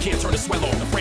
can't turn the swell on.